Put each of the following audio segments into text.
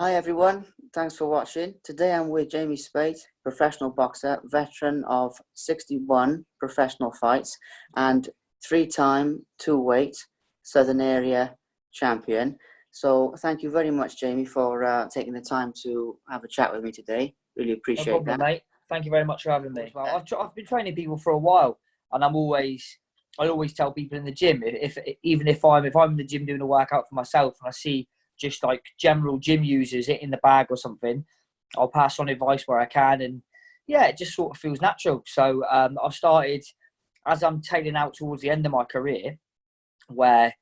Hi everyone, thanks for watching. Today I'm with Jamie Speight, professional boxer, veteran of 61 professional fights and three-time two-weight Southern Area champion. So thank you very much, Jamie, for uh, taking the time to have a chat with me today. Really appreciate no problem, that. mate. Thank you very much for having me. Well, I've, I've been training people for a while, and I'm always I always tell people in the gym if, if even if I'm if I'm in the gym doing a workout for myself and I see just like general gym users it in the bag or something, I'll pass on advice where I can. And yeah, it just sort of feels natural. So um, I've started as I'm tailing out towards the end of my career, where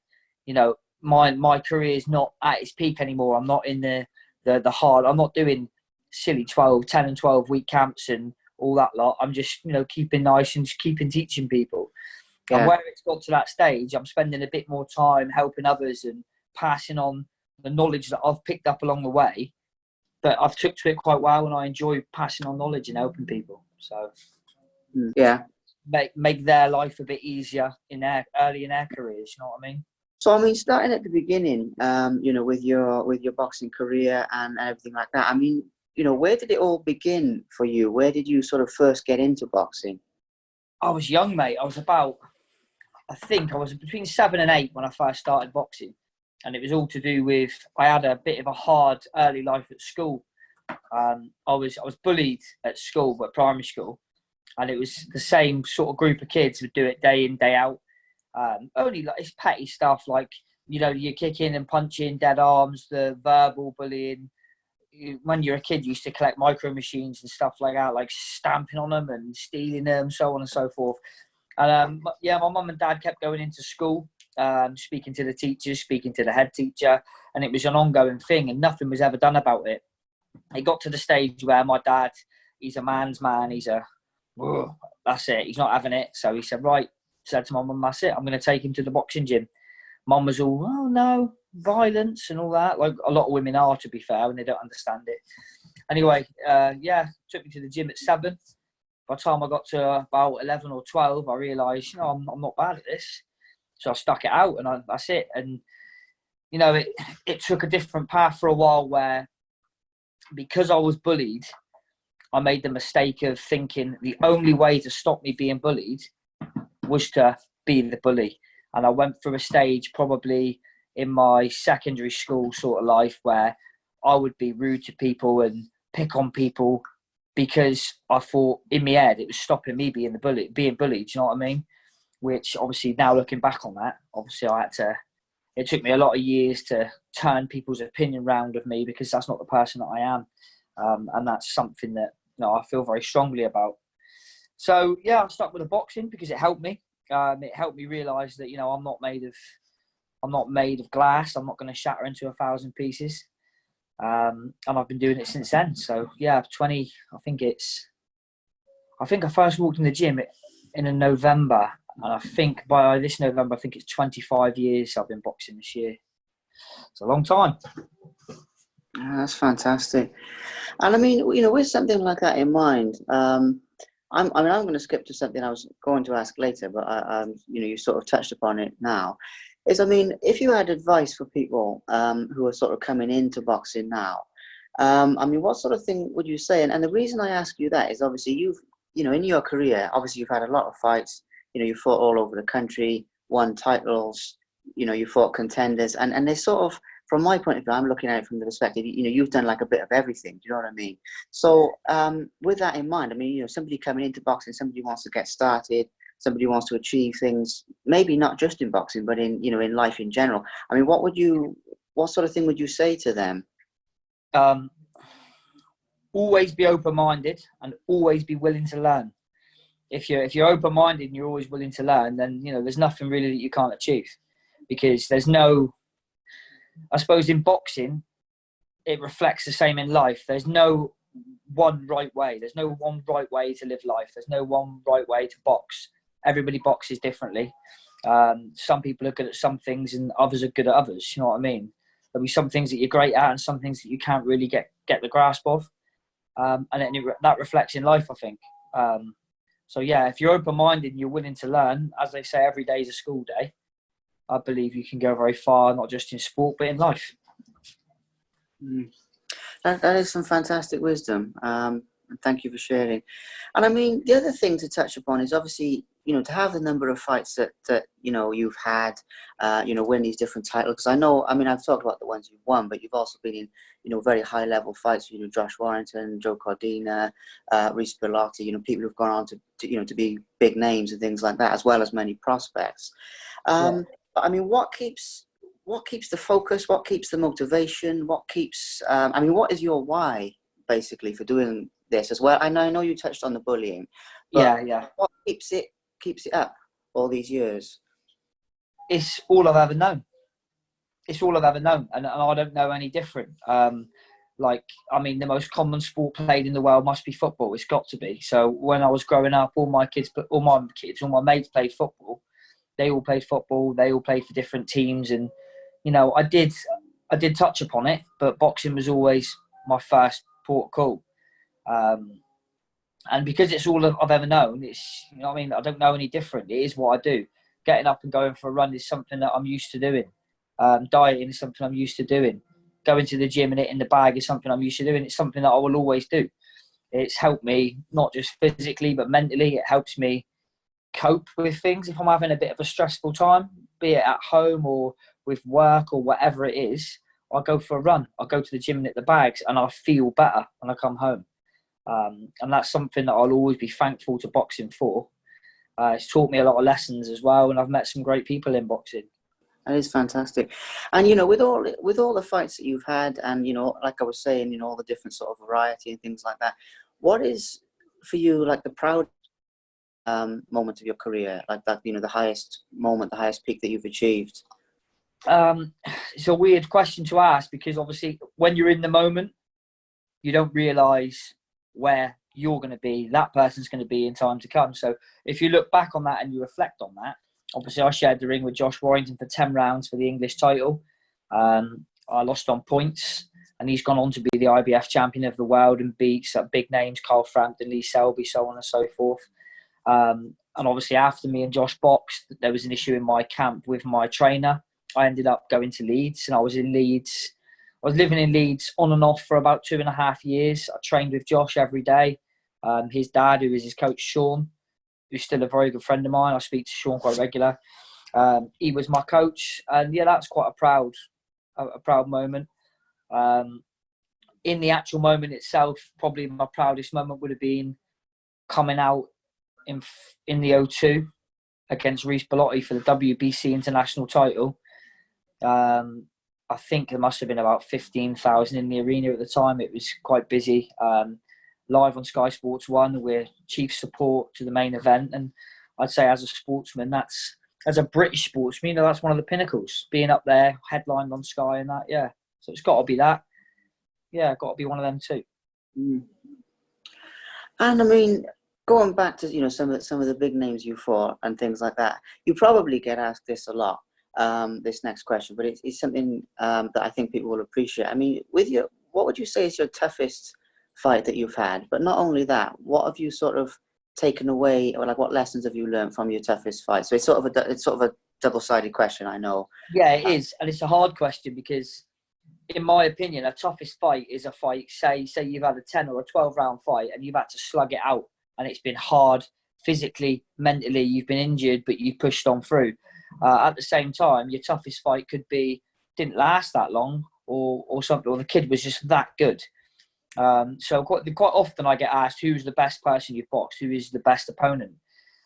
you know my my career is not at its peak anymore. I'm not in the the, the hard. I'm not doing silly 12, 10 and 12 week camps and all that lot. I'm just you know keeping nice and just keeping teaching people. Yeah. And where it's got to that stage, I'm spending a bit more time helping others and passing on the knowledge that I've picked up along the way, but I've took to it quite well, and I enjoy passing on knowledge and helping people. So, hmm. yeah, make make their life a bit easier in their early in their careers. You know what I mean? So I mean, starting at the beginning, um, you know, with your with your boxing career and everything like that. I mean, you know, where did it all begin for you? Where did you sort of first get into boxing? I was young, mate. I was about, I think I was between seven and eight when I first started boxing and it was all to do with I had a bit of a hard early life at school. Um, I was I was bullied at school, but primary school, and it was the same sort of group of kids would do it day in day out. Um, only like it's petty stuff like you know you're kicking and punching, dead arms, the verbal bullying. When you're a kid, you used to collect micro machines and stuff like that, like stamping on them and stealing them, so on and so forth. And um, yeah, my mum and dad kept going into school um, speaking to the teachers, speaking to the head teacher, and it was an ongoing thing, and nothing was ever done about it. It got to the stage where my dad, he's a man's man, he's a, that's it, he's not having it. So he said, right, said to my mum, that's it, I'm going to take him to the boxing gym. Mum was all, oh no, violence and all that, like a lot of women are, to be fair, and they don't understand it. Anyway, uh, yeah, took me to the gym at seven. By the time I got to about 11 or 12, I realised, you know, I'm, I'm not bad at this. So I stuck it out, and I, that's it. And you know, it it took a different path for a while where because I was bullied, I made the mistake of thinking the only way to stop me being bullied was to be the bully. And I went through a stage probably in my secondary school sort of life where I would be rude to people and pick on people because I thought in my head it was stopping me being the bully, being bullied. You know what I mean? Which obviously now looking back on that, obviously I had to. It took me a lot of years to turn people's opinion round of me because that's not the person that I am, um, and that's something that you know, I feel very strongly about. So yeah, I stuck with the boxing because it helped me. Um, it helped me realise that you know I'm not made of, I'm not made of glass. I'm not going to shatter into a thousand pieces. Um, and I've been doing it since then. So yeah, 20. I think it's. I think I first walked in the gym in a November, and I think by this November, I think it's 25 years I've been boxing this year. It's a long time. Yeah, that's fantastic. And I mean, you know, with something like that in mind, um, I'm, I mean, I'm going to skip to something I was going to ask later, but I, um, you know, you sort of touched upon it now. Is I mean, if you had advice for people um, who are sort of coming into boxing now, um, I mean, what sort of thing would you say? And, and the reason I ask you that is obviously you've, you know, in your career, obviously you've had a lot of fights you know, you fought all over the country, won titles, you know, you fought contenders, and and they sort of, from my point of view, I'm looking at it from the perspective, you know, you've done like a bit of everything. Do you know what I mean? So um, with that in mind, I mean, you know, somebody coming into boxing, somebody wants to get started, somebody wants to achieve things, maybe not just in boxing, but in you know, in life in general. I mean, what would you, what sort of thing would you say to them? Um, always be open-minded and always be willing to learn if you're if you're open minded and you're always willing to learn, then you know there's nothing really that you can't achieve, because there's no. I suppose in boxing, it reflects the same in life. There's no one right way. There's no one right way to live life. There's no one right way to box. Everybody boxes differently. Um, some people are good at some things and others are good at others. You know what I mean? There'll be some things that you're great at and some things that you can't really get get the grasp of. Um, and it, that reflects in life, I think. Um, so yeah, if you're open-minded and you're willing to learn, as they say, every day is a school day. I believe you can go very far, not just in sport but in life. Mm. That, that is some fantastic wisdom. Um, and thank you for sharing. And I mean, the other thing to touch upon is obviously, you know, to have the number of fights that, that you know, you've had, uh, you know, win these different titles. Because I know, I mean, I've talked about the ones you've won, but you've also been in, you know, very high level fights, you know, Josh Warrington, Joe Cordina uh, Reece Bellotti, you know, people who've gone on to, to, you know, to be big names and things like that, as well as many prospects. Um, yeah. But I mean, what keeps, what keeps the focus? What keeps the motivation? What keeps, um, I mean, what is your why basically for doing this as well? I know, I know you touched on the bullying. yeah, yeah. What keeps it keeps it up all these years? It's all I've ever known. It's all I've ever known, and, and I don't know any different. Um, like, I mean, the most common sport played in the world must be football. It's got to be. So when I was growing up, all my kids, all my kids, all my mates played football. They all played football. They all played for different teams, and you know, I did, I did touch upon it, but boxing was always my first port call. Um, and because it's all I've ever known, it's you know I mean I don't know any different. It is what I do. Getting up and going for a run is something that I'm used to doing. Um, dieting is something I'm used to doing. Going to the gym and hitting the bag is something I'm used to doing. It's something that I will always do. It's helped me not just physically but mentally. It helps me cope with things if I'm having a bit of a stressful time, be it at home or with work or whatever it is. I go for a run. I go to the gym and hit the bags, and I feel better when I come home. Um, and that's something that I'll always be thankful to boxing for. Uh, it's taught me a lot of lessons as well, and I've met some great people in boxing. That is fantastic, and you know, with all with all the fights that you've had, and you know, like I was saying, you know, all the different sort of variety and things like that. What is for you like the proud um, moment of your career, like that? You know, the highest moment, the highest peak that you've achieved. Um, it's a weird question to ask because obviously, when you're in the moment, you don't realise where you're going to be, that person's going to be in time to come. So if you look back on that and you reflect on that, obviously I shared the ring with Josh Warrington for 10 rounds for the English title. Um, I lost on points and he's gone on to be the IBF champion of the world and beats big names, Carl Frampton, Lee Selby, so on and so forth. Um, and obviously after me and Josh boxed, there was an issue in my camp with my trainer. I ended up going to Leeds and I was in Leeds I was living in Leeds on and off for about two and a half years. I trained with Josh every day. Um, his dad, who is his coach, Sean, who's still a very good friend of mine. I speak to Sean quite regular. Um, he was my coach, and yeah, that's quite a proud, a, a proud moment. Um, in the actual moment itself, probably my proudest moment would have been coming out in in the O2 against Reece Bellotti for the WBC international title. Um, I think there must have been about 15,000 in the arena at the time. It was quite busy. Um, live on Sky Sports One, we're chief support to the main event. And I'd say, as a sportsman, that's as a British sportsman, you know, that's one of the pinnacles. Being up there, headlined on Sky, and that, yeah. So it's got to be that. Yeah, got to be one of them too. Mm. And I mean, going back to you know some of the, some of the big names you fought and things like that, you probably get asked this a lot um, this next question, but it's, it's something um, that I think people will appreciate. I mean, with your, what would you say is your toughest fight that you've had? But not only that, what have you sort of taken away, or like what lessons have you learned from your toughest fight? So it's sort of a, it's sort of a double-sided question, I know. Yeah, it is, and it's a hard question because, in my opinion, a toughest fight is a fight. Say, say you've had a ten or a twelve round fight, and you've had to slug it out, and it's been hard physically, mentally. You've been injured, but you've pushed on through uh, at the same time, your toughest fight could be didn't last that long, or or something, or the kid was just that good. Um, so quite quite often I get asked who's the best person you've boxed, who is the best opponent,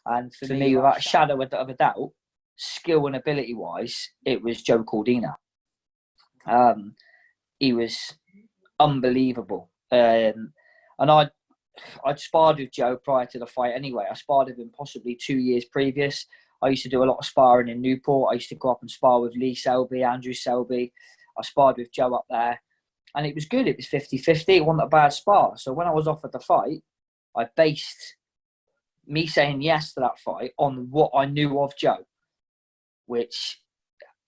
and for, for me, without a shadow of a doubt, skill and ability wise, it was Joe Cordina. Um, he was unbelievable, um, and I I'd sparred with Joe prior to the fight anyway. I sparred with him possibly two years previous. I used to do a lot of sparring in Newport. I used to go up and spar with Lee Selby, Andrew Selby. I sparred with Joe up there. And it was good. It was 50 50. It wasn't a bad spar. So when I was offered the fight, I based me saying yes to that fight on what I knew of Joe, which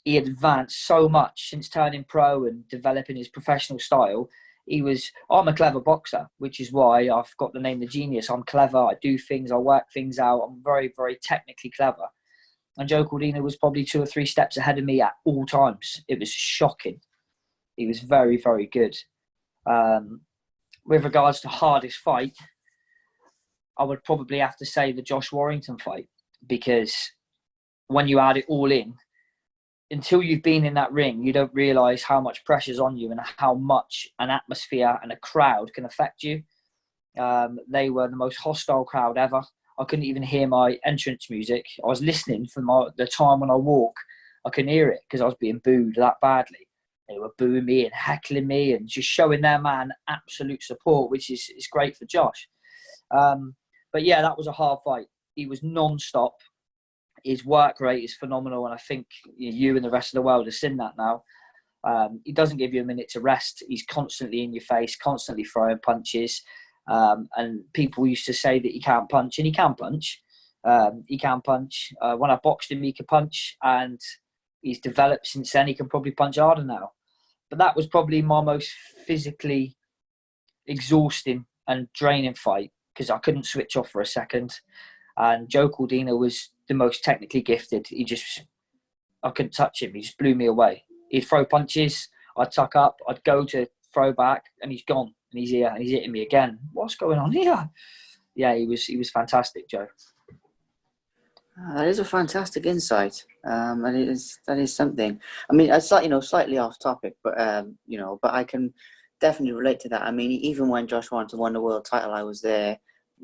he advanced so much since turning pro and developing his professional style. He was, I'm a clever boxer, which is why I've got the name The Genius. I'm clever, I do things, I work things out, I'm very, very technically clever and Joe Cordina was probably two or three steps ahead of me at all times. It was shocking. He was very, very good. Um, with regards to hardest fight, I would probably have to say the Josh Warrington fight because when you add it all in, until you've been in that ring, you don't realize how much pressure's on you and how much an atmosphere and a crowd can affect you. Um, they were the most hostile crowd ever. I couldn't even hear my entrance music. I was listening for my, the time when I walk. I couldn't hear it because I was being booed that badly. They were booing me and heckling me and just showing their man absolute support, which is, is great for Josh. Um, but yeah, that was a hard fight. He was non-stop. His work rate is phenomenal, and I think you and the rest of the world have seen that now. Um, he doesn't give you a minute to rest. He's constantly in your face, constantly throwing punches. Um, and people used to say that he can't punch, and he can punch. Um, he can punch. Uh, when I boxed him, he could punch, and he's developed since then. He can probably punch harder now. But that was probably my most physically exhausting and draining fight because I couldn't switch off for a second. And Joe Cordina was the most technically gifted. He just, I couldn't touch him. He just blew me away. He'd throw punches. I'd tuck up. I'd go to throw back, and he's gone. And he's here, and he's hitting me again. What's going on here? Yeah, he was. He was fantastic, Joe. Ah, that is a fantastic insight, um, and it is that is something. I mean, it's like you know, slightly off topic, but um, you know, but I can definitely relate to that. I mean, even when Josh Warrington won the world title, I was there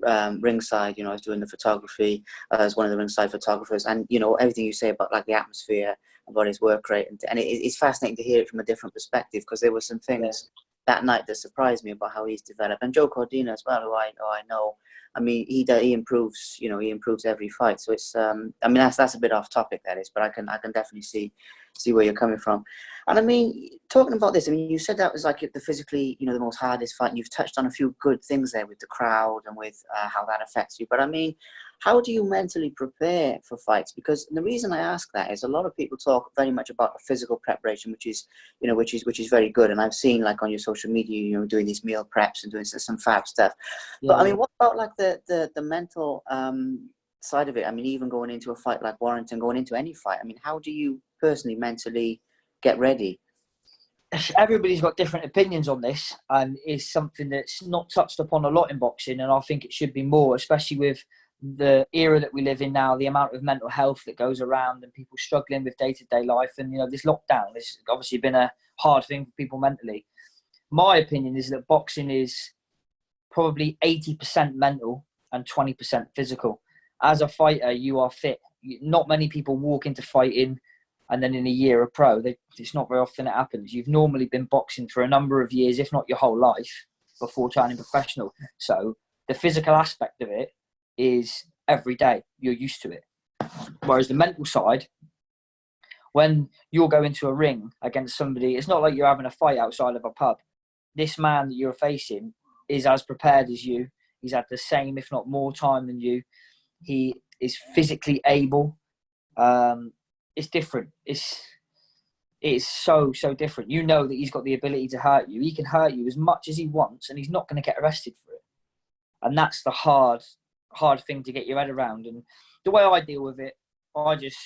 um, ringside. You know, I was doing the photography as one of the ringside photographers, and you know everything you say about like the atmosphere, about his work rate, and, and it, it's fascinating to hear it from a different perspective because there were some things that night that surprised me about how he's developed, and Joe Cordina as well, who I know, I know. I mean, he he improves. You know, he improves every fight. So it's. Um, I mean, that's that's a bit off topic, that is, but I can I can definitely see see where you're coming from. And I mean, talking about this, I mean, you said that was like the physically, you know, the most hardest fight. And you've touched on a few good things there with the crowd and with uh, how that affects you. But I mean, how do you mentally prepare for fights? Because the reason I ask that is a lot of people talk very much about the physical preparation, which is, you know, which is which is very good. And I've seen like on your social media, you know, doing these meal preps and doing some fab stuff. Yeah. But I mean, what about like the the the mental um, side of it? I mean, even going into a fight like Warrington, going into any fight. I mean, how do you personally mentally get ready? Everybody's got different opinions on this, and is something that's not touched upon a lot in boxing, and I think it should be more, especially with the era that we live in now, the amount of mental health that goes around, and people struggling with day to day life, and you know this lockdown has obviously been a hard thing for people mentally. My opinion is that boxing is probably eighty percent mental and twenty percent physical. As a fighter, you are fit. Not many people walk into fighting and then in a year a pro. They, it's not very often it happens. You've normally been boxing for a number of years, if not your whole life, before turning professional. So the physical aspect of it is every day. You're used to it. Whereas the mental side, when you're going to a ring against somebody, it's not like you're having a fight outside of a pub. This man that you're facing is as prepared as you. He's had the same, if not more, time than you. He is physically able. Um, it's different. It's it's so so different. You know that he's got the ability to hurt you. He can hurt you as much as he wants, and he's not going to get arrested for it. And that's the hard hard thing to get your head around. And the way I deal with it, I just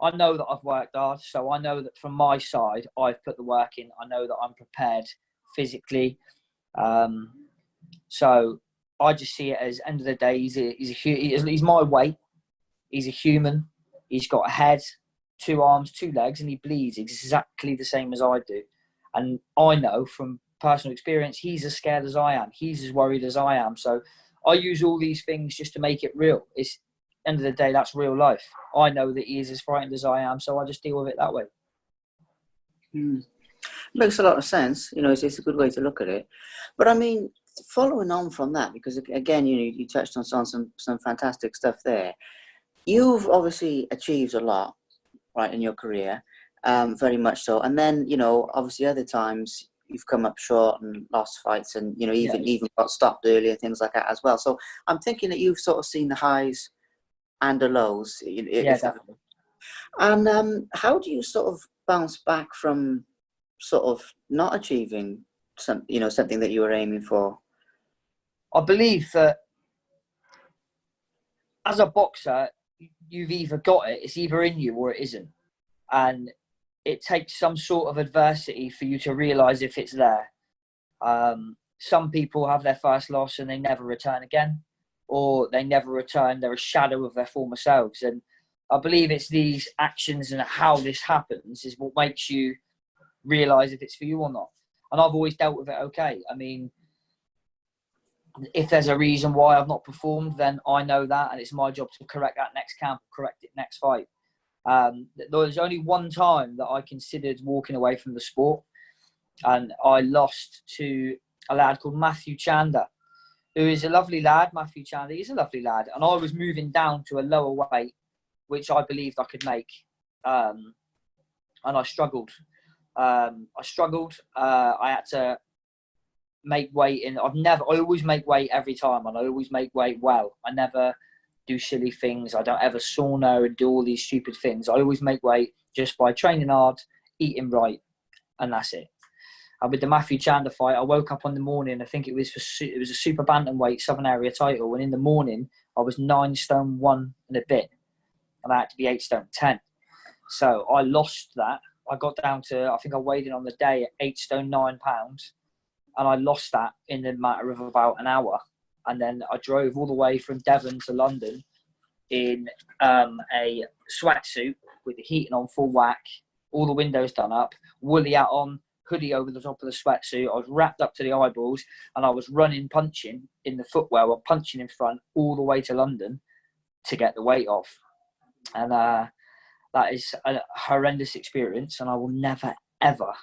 I know that I've worked hard, so I know that from my side, I've put the work in. I know that I'm prepared physically. Um, so I just see it as end of the day, he's a, he's a, he's my weight. He's a human. He's got a head, two arms, two legs, and he bleeds exactly the same as I do. And I know from personal experience, he's as scared as I am. He's as worried as I am. So I use all these things just to make it real. It's end of the day, that's real life. I know that he is as frightened as I am, so I just deal with it that way. Hmm. Makes a lot of sense. You know, it's, it's a good way to look at it. But I mean, following on from that, because again, you know, you touched on some some fantastic stuff there you've obviously achieved a lot, right, in your career, um, very much so. And then, you know, obviously other times you've come up short and lost fights and, you know, even yeah. even got stopped earlier, things like that as well. So I'm thinking that you've sort of seen the highs and the lows. Yeah, definitely. And um, how do you sort of bounce back from sort of not achieving some, you know, something that you were aiming for? I believe that as a boxer, you've either got it, it's either in you or it isn't. And it takes some sort of adversity for you to realize if it's there. Um, some people have their first loss and they never return again, or they never return. They're a shadow of their former selves. And I believe it's these actions and how this happens is what makes you realize if it's for you or not. And I've always dealt with it okay. I mean, if there's a reason why I've not performed, then I know that, and it's my job to correct that next camp, correct it next fight. Um, there was only one time that I considered walking away from the sport, and I lost to a lad called Matthew Chander, who is a lovely lad. Matthew Chander, is a lovely lad, and I was moving down to a lower weight, which I believed I could make, um, and I struggled. Um, I struggled. Uh, I had to make weight in. I've never. I always make weight every time, and I always make weight well. I never do silly things. I don't ever sauna and do all these stupid things. I always make weight just by training hard, eating right, and that's it. And with the Matthew Chandler fight, I woke up on the morning. I think it was for it was a super bantamweight Southern Area title, and in the morning I was nine stone one and a bit, and I had to be eight stone ten. So I lost that. I got down to I think I weighed in on the day at eight stone nine pounds and I lost that in the matter of about an hour. And then I drove all the way from Devon to London in um, a sweatsuit with the heating on full whack, all the windows done up, woolly hat on, hoodie over the top of the sweatsuit. I was wrapped up to the eyeballs, and I was running, punching in the footwear, or punching in front all the way to London to get the weight off. And uh, that is a horrendous experience, and I will never, ever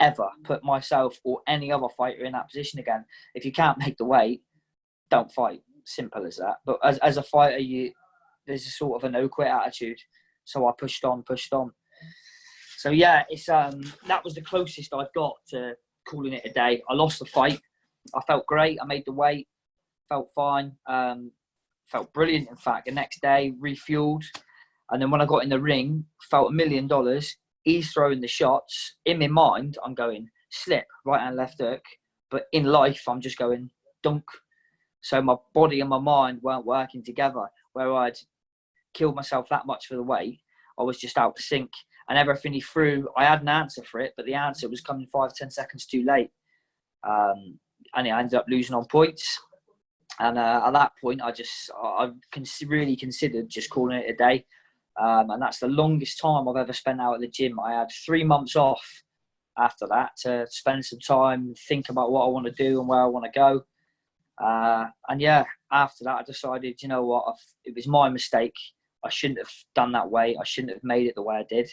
ever put myself or any other fighter in that position again. If you can't make the weight, don't fight. Simple as that. But as, as a fighter, you there's a sort of a no quit attitude. So I pushed on, pushed on. So yeah, it's um that was the closest I've got to calling it a day. I lost the fight. I felt great. I made the weight. Felt fine. Um, felt brilliant. In fact, the next day refueled, and then when I got in the ring, felt a million dollars he's throwing the shots. In my mind, I'm going slip, right hand, left hook. But in life, I'm just going dunk. So my body and my mind weren't working together. Where I'd killed myself that much for the weight, I was just out to sync. And everything he threw, I had an answer for it, but the answer was coming five, ten seconds too late. Um, and I ended up losing on points. And uh, at that point, I just, I really considered just calling it a day. Um, and that's the longest time I've ever spent out at the gym. I had three months off after that to spend some time, think about what I want to do and where I want to go. Uh, and yeah, after that, I decided, you know what, I've, it was my mistake. I shouldn't have done that way. I shouldn't have made it the way I did.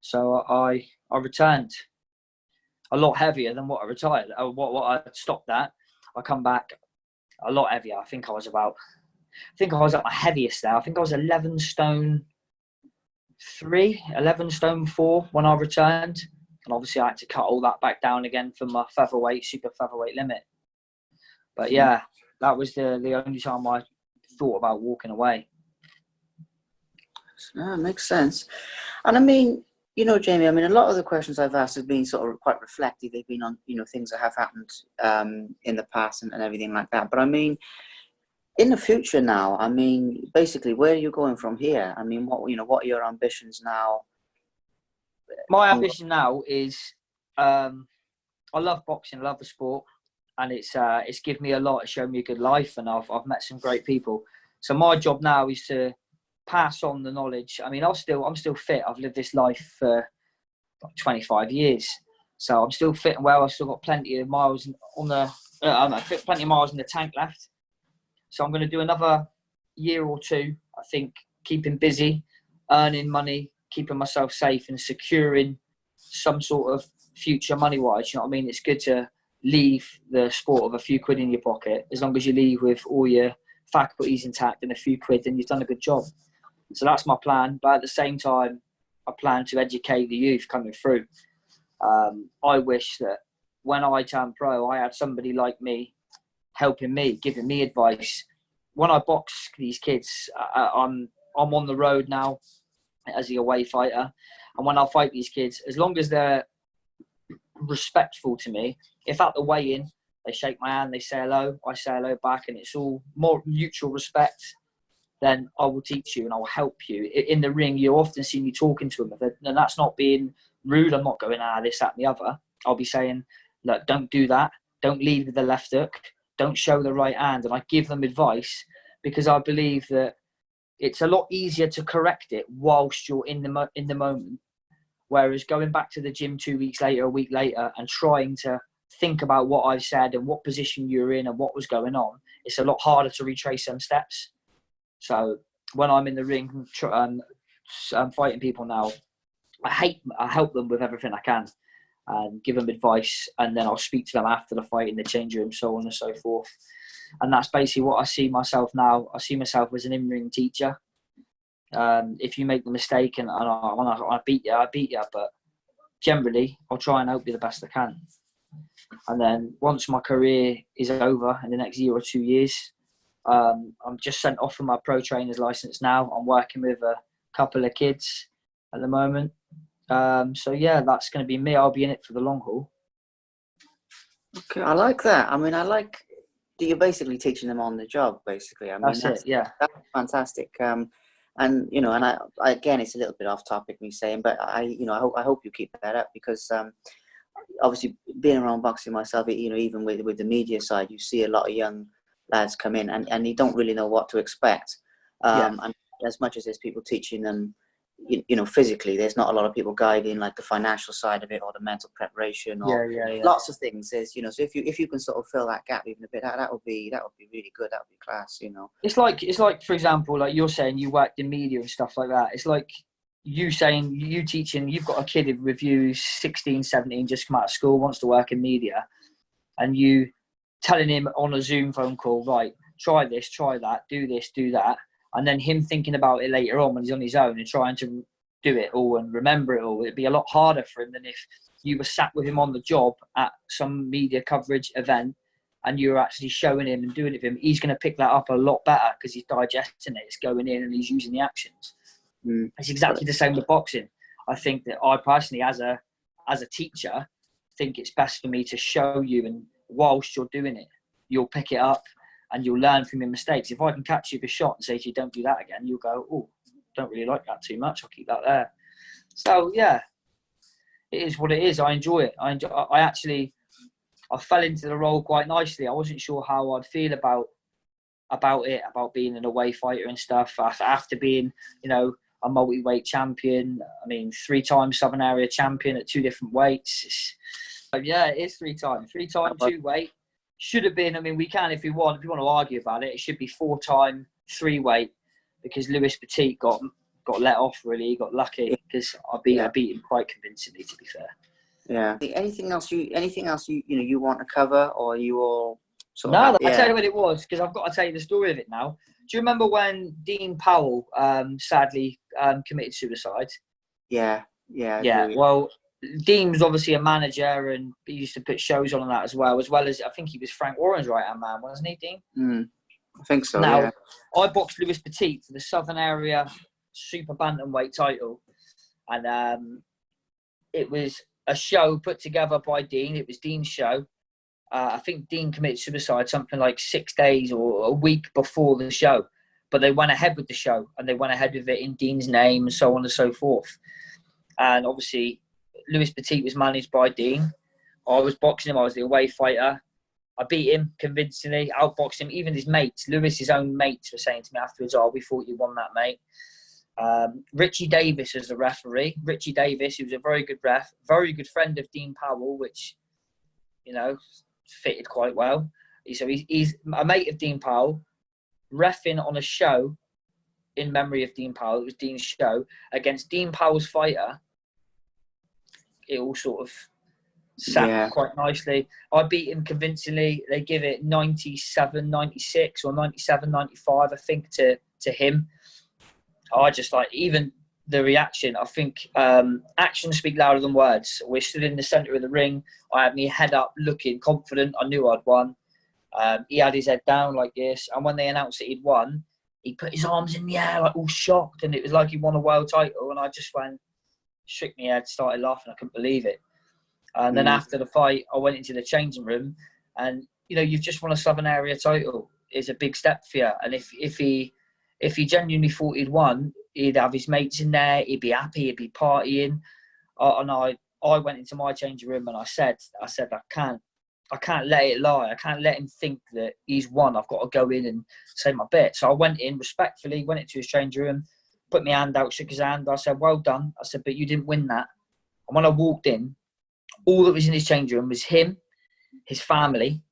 So I I returned a lot heavier than what I retired. Uh, what what I stopped at. I come back a lot heavier. I think I was about. I think I was at my heaviest there. I think I was 11 stone three, 11 stone four when I returned. And obviously, I had to cut all that back down again for my featherweight, super featherweight limit. But yeah, that was the, the only time I thought about walking away. Yeah, makes sense. And I mean, you know, Jamie, I mean, a lot of the questions I've asked have been sort of quite reflective. They've been on, you know, things that have happened um, in the past and, and everything like that. But I mean, in the future now, I mean, basically, where are you going from here? I mean, what you know, what are your ambitions now? My ambition now is, um, I love boxing, I love the sport, and it's uh, it's given me a lot. It's shown me a good life, and I've I've met some great people. So my job now is to pass on the knowledge. I mean, I'm still I'm still fit. I've lived this life for 25 years, so I'm still fit and well. I've still got plenty of miles on the uh, plenty of miles in the tank left. So I'm going to do another year or two, I think, keeping busy, earning money, keeping myself safe and securing some sort of future money wise. You know what I mean? It's good to leave the sport of a few quid in your pocket. As long as you leave with all your faculties intact and a few quid, then you've done a good job. So that's my plan. But at the same time, I plan to educate the youth coming through. Um, I wish that when I turned pro, I had somebody like me helping me, giving me advice. When I box these kids, uh, I'm I'm on the road now as the away fighter, and when I fight these kids, as long as they're respectful to me, if at the weigh-in they shake my hand, they say hello, I say hello back, and it's all more mutual respect. Then I will teach you and I will help you. In the ring, you often see me talking to them, and that's not being rude. I'm not going ah this, that, and the other. I'll be saying, look, don't do that. Don't lead with the left hook. Don't show the right hand. And I give them advice because I believe that it's a lot easier to correct it whilst you're in the in the moment. Whereas going back to the gym two weeks later, a week later, and trying to think about what I've said and what position you're in and what was going on, it's a lot harder to retrace some steps. So when I'm in the ring, um, I'm fighting people now. I hate, I help them with everything I can, and give them advice, and then I'll speak to them after the fight in the change room, so on and so forth. And that's basically what I see myself now. I see myself as an in-ring teacher. Um, if you make the mistake and, and I, I, I beat you, I beat you. But generally, I'll try and help you the best I can. And then once my career is over in the next year or two years, um, I'm just sent off for my pro trainer's license now. I'm working with a couple of kids at the moment. Um, so yeah, that's going to be me. I'll be in it for the long haul. Okay, I like that. I mean, I like that you're basically teaching them on the job. Basically, I mean, that's, that's it. Yeah, that's fantastic. Um, and you know, and I, I, again, it's a little bit off topic me saying, but I, you know, I hope I hope you keep that up because um, obviously being around boxing myself, you know, even with with the media side, you see a lot of young lads come in and, and you don't really know what to expect. Um, yeah. And as much as there's people teaching them, you, you, know, physically, there's not a lot of people guiding like the financial side of it or the mental preparation or yeah, yeah, yeah. lots of things. There's, you know, so if you if you can sort of fill that gap even a bit, that, that would be that would be really good. That would be class, you know. It's like it's like for example, like you're saying you worked in media and stuff like that. It's like you saying you teaching you've got a kid with you 16 17 just come out of school wants to work in media and you telling him on a zoom phone call right try this try that do this do that and then him thinking about it later on when he's on his own and trying to do it all and remember it all it'd be a lot harder for him than if you were sat with him on the job at some media coverage event and you're actually showing him and doing it for him he's going to pick that up a lot better because he's digesting it it's going in and he's using the actions Mm. It's exactly the same with boxing. I think that I personally, as a as a teacher, think it's best for me to show you, and whilst you're doing it, you'll pick it up and you'll learn from your mistakes. If I can catch you with a shot and say to you, "Don't do that again," you'll go, "Oh, don't really like that too much. I'll keep that there." So yeah, it is what it is. I enjoy it. I enjoy. I actually, I fell into the role quite nicely. I wasn't sure how I'd feel about about it, about being an away fighter and stuff. After being, you know, a multi-weight champion. I mean, three-time Southern Area champion at two different weights. yeah, it is three-time, three-time two weight. Should have been. I mean, we can if we want. If you want to argue about it, it should be four-time three weight because Lewis Petit got got let off. Really, he got lucky because I beat yeah. I beat him quite convincingly. To be fair. Yeah. Anything else you anything else you you know you want to cover or you all Sort no, I'll tell you what it was because I've got to tell you the story of it now. Do you remember when Dean Powell um, sadly um, committed suicide? Yeah, yeah. Yeah, well, Dean was obviously a manager and he used to put shows on that as well, as well as I think he was Frank Warren's right hand man, wasn't he, Dean? Mm, I think so. Now, yeah. I boxed Lewis Petit for the Southern Area Super Bantamweight title, and um, it was a show put together by Dean. It was Dean's show, uh, I think Dean committed suicide something like six days or a week before the show, but they went ahead with the show and they went ahead with it in Dean's name and so on and so forth. And obviously, Lewis Petit was managed by Dean. I was boxing him. I was the away fighter. I beat him convincingly, outboxed him. Even his mates, Lewis's own mates, were saying to me afterwards, "Oh, we thought you won that, mate." Um, Richie Davis was the referee. Richie Davis, he was a very good ref, very good friend of Dean Powell, which you know fitted quite well. So he's, he's a mate of Dean Powell, refing on a show in memory of Dean Powell. It was Dean's show against Dean Powell's fighter. It all sort of sat yeah. quite nicely. I beat him convincingly. They give it 97, 96 or 97, 95, I think, to, to him. I just like, even the reaction. I think um, actions speak louder than words. We're stood in the centre of the ring. I had my head up, looking confident. I knew I'd won. Um, he had his head down like this, and when they announced that he'd won, he put his arms in the air, like all shocked, and it was like he won a world title. And I just went, shook me head, started laughing. I couldn't believe it. And then mm. after the fight, I went into the changing room, and you know, you've just won a Southern Area title. It's a big step for you. And if if he if he genuinely thought he'd won, he'd have his mates in there, he'd be happy, he'd be partying. Uh, and I I went into my changing room and I said, I said, I can't, I can't let it lie. I can't let him think that he's won. I've got to go in and say my bit. So I went in respectfully, went into his changing room, put my hand out, shook his hand. I said, well done. I said, but you didn't win that. And when I walked in, all that was in his changing room was him, his family,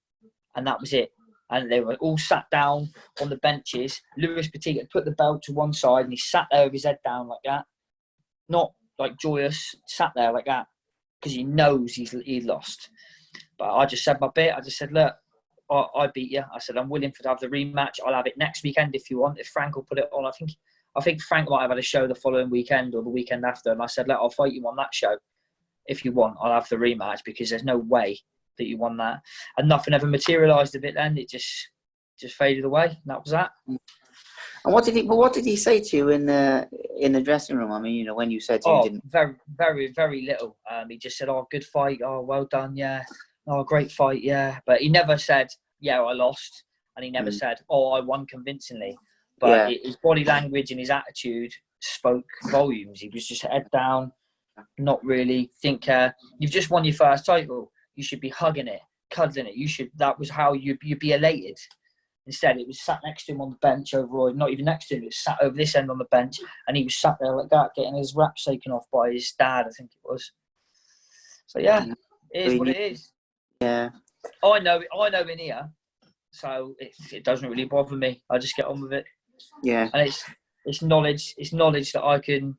and that was it. And they were all sat down on the benches. Lewis Petit had put the belt to one side and he sat there with his head down like that. Not like joyous, sat there like that because he knows he's he lost. But I just said my bit. I just said, look, I, I beat you. I said I'm willing for to have the rematch. I'll have it next weekend if you want. If Frank will put it on, I think I think Frank might have had a show the following weekend or the weekend after. And I said, look, I'll fight you on that show if you want. I'll have the rematch because there's no way that you won that. And nothing ever materialised of it. Then it just just faded away. And that was that. And what did he? But what did he say to you in the in the dressing room? I mean, you know, when you said to him, Oh, didn't very, very, very little. Um, he just said, "Oh, good fight. Oh, well done. Yeah. Oh, great fight. Yeah." But he never said, "Yeah, I lost," and he never Mm. said, "Oh, I won convincingly." But Yeah. his body language and his attitude spoke volumes. He was just head down, not really think. Uh, you've just won your first title. You should be hugging it, cuddling it. You should. That was how you you'd be elated. Instead, it was sat next to him on the bench over, not even next to him, it was sat over this end on the bench, and he was sat there like that, getting his wraps taken off by his dad, I think it was. So yeah, Yeah. it is what it is. yeah, I know, I know in here, so it, it doesn't really bother me. I just get on with it, yeah, and it's it's knowledge, it's knowledge that I can,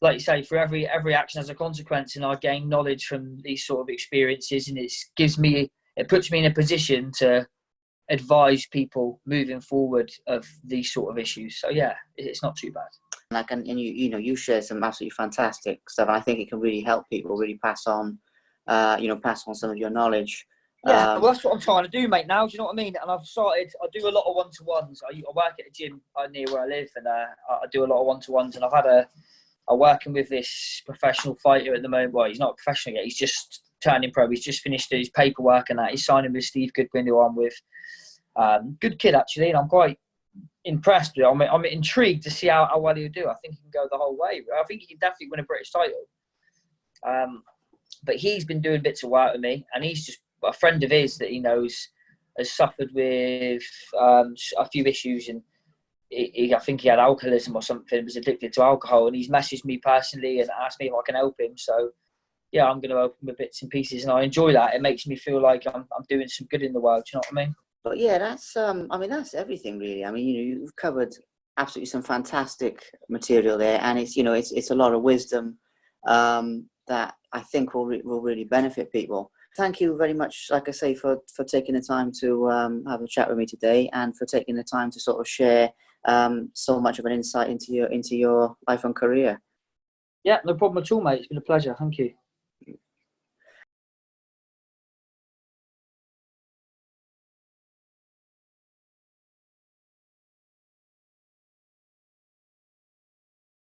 like you say, for every every action has a consequence, and I gain knowledge from these sort of experiences, and it gives me, it puts me in a position to advise people moving forward of these sort of issues. So yeah, it's not too bad. like and, and you you know you share some absolutely fantastic stuff. I think it can really help people really pass on, uh, you know, pass on some of your knowledge. Yeah, Um, well, that's what I'm trying to do, mate. Now, do you know what I mean? And I've started. I do a lot of one to ones. I, I work at a gym uh, near where I live, and uh, I do a lot of one to ones. And I've had a. I'm working with this professional fighter at the moment. Well, he's not a professional yet. He's just turning pro. He's just finished his paperwork and that. He's signing with Steve Goodwin, who I'm with. Um, good kid actually, and I'm quite impressed with. I'm, I'm intrigued to see how, how well he'll do. I think he can go the whole way. I think he can definitely win a British title. Um, but he's been doing bits of work with me, and he's just a friend of his that he knows has suffered with um, a few issues, and he, he, I think he had alcoholism or something, was addicted to alcohol, and he's messaged me personally and asked me if I can help him. So, yeah, I'm going to help him with bits and pieces, and I enjoy that. It makes me feel like I'm, I'm doing some good in the world. Do you know what I mean? But yeah, that's um, I mean that's everything really. I mean, you know, you've covered absolutely some fantastic material there, and it's you know it's it's a lot of wisdom um, that I think will re- will really benefit people. Thank you very much, like I say, for for taking the time to um, have a chat with me today, and for taking the time to sort of share um, so much of an insight into your into your life and career. Yeah, no problem at all, mate. It's been a pleasure. Thank you.